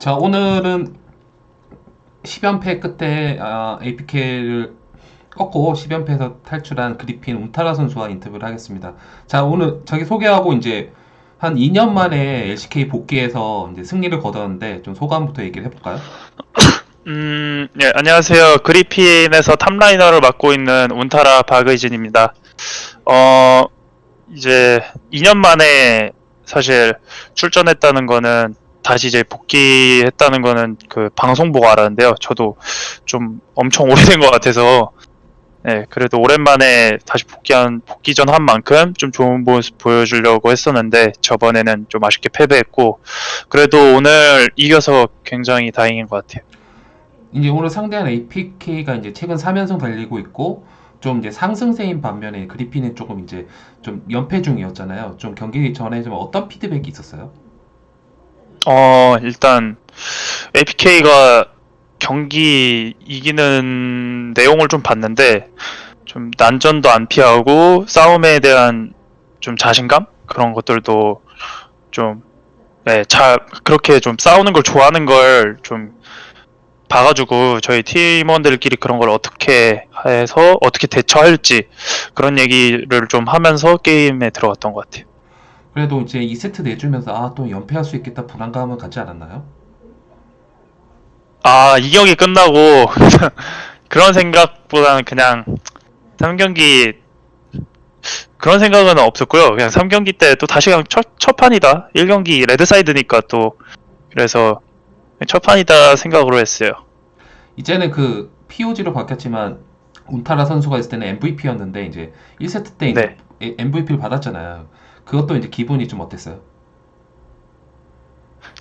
자, 오늘은 10연패 끝에 아, APK를 꺾고 10연패에서 탈출한 그리핀 운타라 선수와 인터뷰를 하겠습니다. 자, 오늘 자기 소개하고 이제 한 2년 만에 LCK 복귀해서 이제 승리를 거뒀는데 좀 소감부터 얘기를 해볼까요? 음, 네, 안녕하세요. 그리핀에서 탑라이너를 맡고 있는 운타라 박의진입니다. 어, 이제 2년 만에 사실 출전했다는 거는 다시 이제 복귀했다는 거는 그 방송 보고 알았는데요. 저도 좀 엄청 오래된 것 같아서 네, 그래도 오랜만에 다시 복귀한 복귀전 한 만큼 좀 좋은 모습 보여주려고 했었는데 저번에는 좀 아쉽게 패배했고 그래도 오늘 이겨서 굉장히 다행인 것 같아요. 이제 오늘 상대한 APK가 이제 최근 3연승 달리고 있고 좀 이제 상승세인 반면에 그리핀은 조금 이제 좀 연패 중이었잖아요. 좀 경기 전에 좀 어떤 피드백이 있었어요? 어, 일단 APK가 경기 이기는 내용을 좀 봤는데 좀 난전도 안 피하고 싸움에 대한 좀 자신감 그런 것들도 좀 네, 잘 그렇게 좀 싸우는 걸 좋아하는 걸 좀 봐가지고 저희 팀원들끼리 그런 걸 어떻게 해서 어떻게 대처할지 그런 얘기를 좀 하면서 게임에 들어갔던 것 같아요. 그래도 이제 2세트 내주면서 아, 또 연패할 수 있겠다 불안감은 갖지 않았나요? 아, 이 경기 끝나고 그런 생각보다는 그냥 3경기 그런 생각은 없었고요. 그냥 3경기 때 또 다시 그냥 첫, 첫 판이다. 1경기 레드사이드니까 또 그래서 첫 판이다 생각으로 했어요. 이제는 그 POG로 바뀌었지만 운타라 선수가 있을 때는 MVP였는데 이제 1세트 때 네. MVP를 받았잖아요. 그것도 이제 기분이 좀 어땠어요?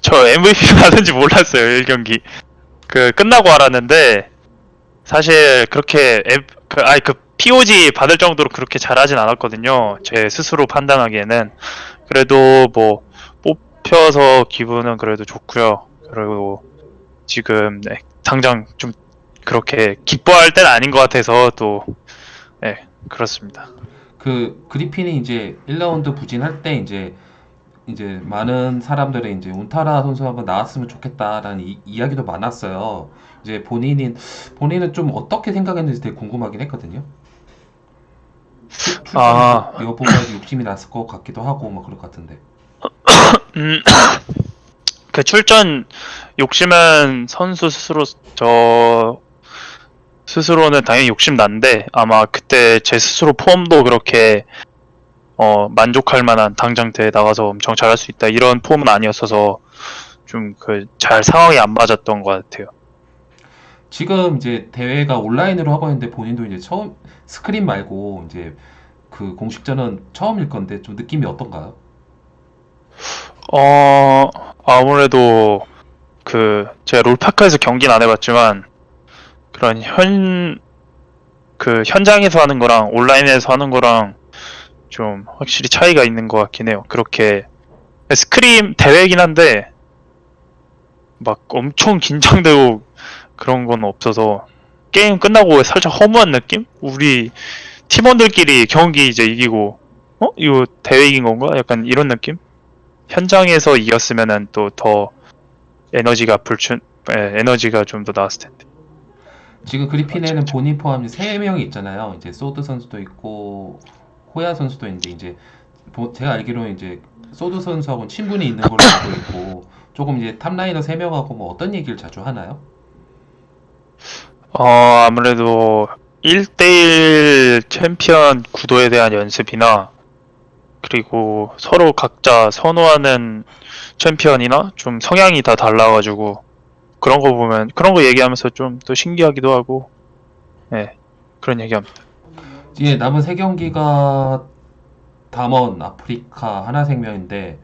저 MVP 받은지 몰랐어요. 1경기. 그 끝나고 알았는데 사실 그렇게 엠, 그 아니 그 POG 받을 정도로 그렇게 잘하진 않았거든요. 제 스스로 판단하기에는 그래도 뭐 뽑혀서 기분은 그래도 좋고요. 그리고 지금 네, 당장 좀 그렇게 기뻐할 때는 아닌 것 같아서 또 네, 그렇습니다. 그 그리핀이 이제 1라운드 부진할 때 이제 이제 많은 사람들이 이제 운타라 선수 한번 나왔으면 좋겠다라는 이, 이야기도 많았어요. 이제 본인이 본인은 좀 어떻게 생각했는지 되게 궁금하긴 했거든요. 출- 아. 여부가 욕심이 났을 것 같기도 하고 막 그럴 것 같은데. 음, 그 출전 욕심은 선수 스스로 저 스스로는 당연히 욕심 난데 아마 그때 제 스스로 폼도 그렇게 어 만족할 만한 당장 대회 나가서 엄청 잘할 수 있다 이런 폼은 아니었어서 좀 그 잘 상황이 안 맞았던 것 같아요. 지금 이제 대회가 온라인으로 하고 있는데 본인도 이제 처음 스크린 말고 이제 그 공식전은 처음일 건데 좀 느낌이 어떤가요? 어 아무래도 그 제가 롤파크에서 경기는 안 해봤지만 그런 현 그 현장에서 하는 거랑 온라인에서 하는 거랑 좀 확실히 차이가 있는 것 같긴 해요. 그렇게 스크림 대회이긴 한데 막 엄청 긴장되고 그런 건 없어서 게임 끝나고 살짝 허무한 느낌? 우리 팀원들끼리 경기 이제 이기고 어? 이거 대회 이긴 건가? 약간 이런 느낌? 현장에서 이겼으면은 또 더 에너지가 불춘 에, 에너지가 좀 더 나왔을 텐데. 지금 그리핀에는 본인 포함 세 명이 있잖아요. 이제 소드 선수도 있고 호야 선수도 있는데 이제 보- 제가 알기로는 이제 소드 선수하고 친분이 있는 걸로 알고 있고 조금 이제 top laner 세 명하고 뭐 어떤 얘기를 자주 하나요? 어, 아무래도 1대1 챔피언 구도에 대한 연습이나 그리고 서로 각자 선호하는 챔피언이나 좀 성향이 다 달라가지고 그런 거 보면 그런 거 얘기하면서 좀 또 신기하기도 하고 네 그런 얘기합니다. 이제 남은 세 경기가 담원, 아프리카, 하나생명인데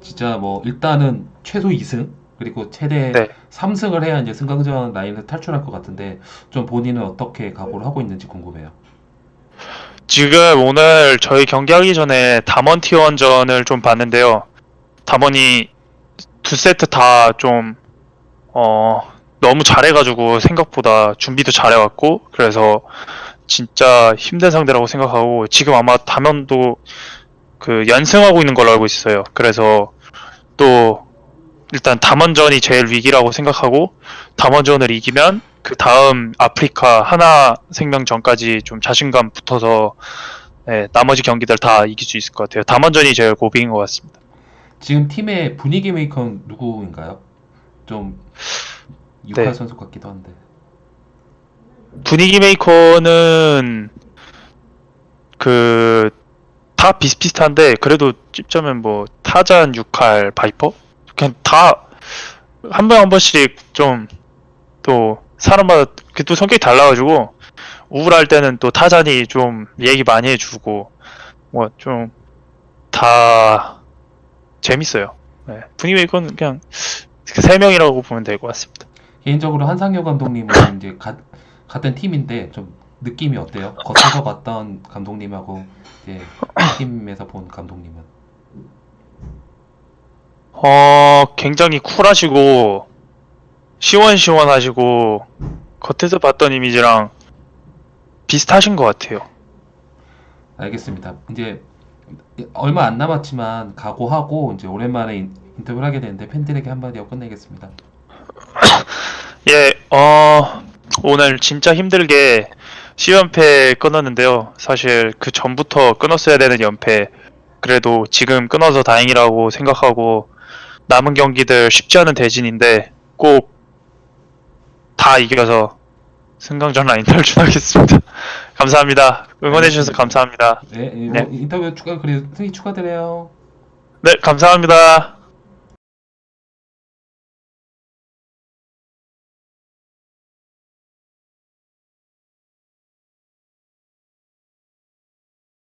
진짜 뭐 일단은 최소 2승 그리고 최대 네. 3승을 해야 이제 승강전 라인을 탈출할 것 같은데 좀 본인은 어떻게 각오를 하고 있는지 궁금해요. 지금 오늘 저희 경기하기 전에 담원 T1전을 좀 봤는데요. 담원이 두 세트 다 좀, 어, 너무 잘해가지고 생각보다 준비도 잘해왔고, 그래서 진짜 힘든 상대라고 생각하고, 지금 아마 담원도 그 연승하고 있는 걸로 알고 있어요. 그래서 또 일단 담원전이 제일 위기라고 생각하고 담원전을 이기면 그 다음 아프리카 하나 생명전까지 좀 자신감 붙어서 예, 나머지 경기들 다 이길 수 있을 것 같아요. 담원전이 제일 고비인 것 같습니다. 지금 팀의 분위기 메이커는 누구인가요? 좀 유칼 네. 선수 같기도 한데. 분위기 메이커는 그 다 비슷비슷한데 그래도 찝자면 뭐 타잔, 유칼, 바이퍼 그냥 다 한번한 번씩 좀 또 사람마다 그 또 성격이 달라가지고 우울할 때는 또 타잔이 좀 얘기 많이 해주고 뭐 좀 다 재밌어요. 네. 분위기 메이커는 그냥 그 세 명이라고 보면 될 것 같습니다. 개인적으로 한상효 감독님은 이제 가, 같은 팀인데 좀 느낌이 어때요? 겉에서 봤던 감독님하고 이제 팀에서 본 감독님은 어, 굉장히 쿨하시고, 시원시원하시고, 겉에서 봤던 이미지랑 비슷하신 것 같아요. 알겠습니다. 이제 얼마 안 남았지만 각오하고 이제 오랜만에 인- 인터뷰를 하게 되는데 팬들에게 한마디 하고 끝내겠습니다. 예, 어, 오늘 진짜 힘들게 C연패 끊었는데요. 사실 그 전부터 끊었어야 되는 연패. 그래도 지금 끊어서 다행이라고 생각하고, 남은 경기들 쉽지 않은 대진인데, 꼭 다 이겨서 승강전 라인 탈출하겠습니다. 감사합니다. 응원해 주셔서 감사합니다. 네, 예, 네. 뭐 인터뷰 추가 그리고 승리 축하드려요. 네, 감사합니다.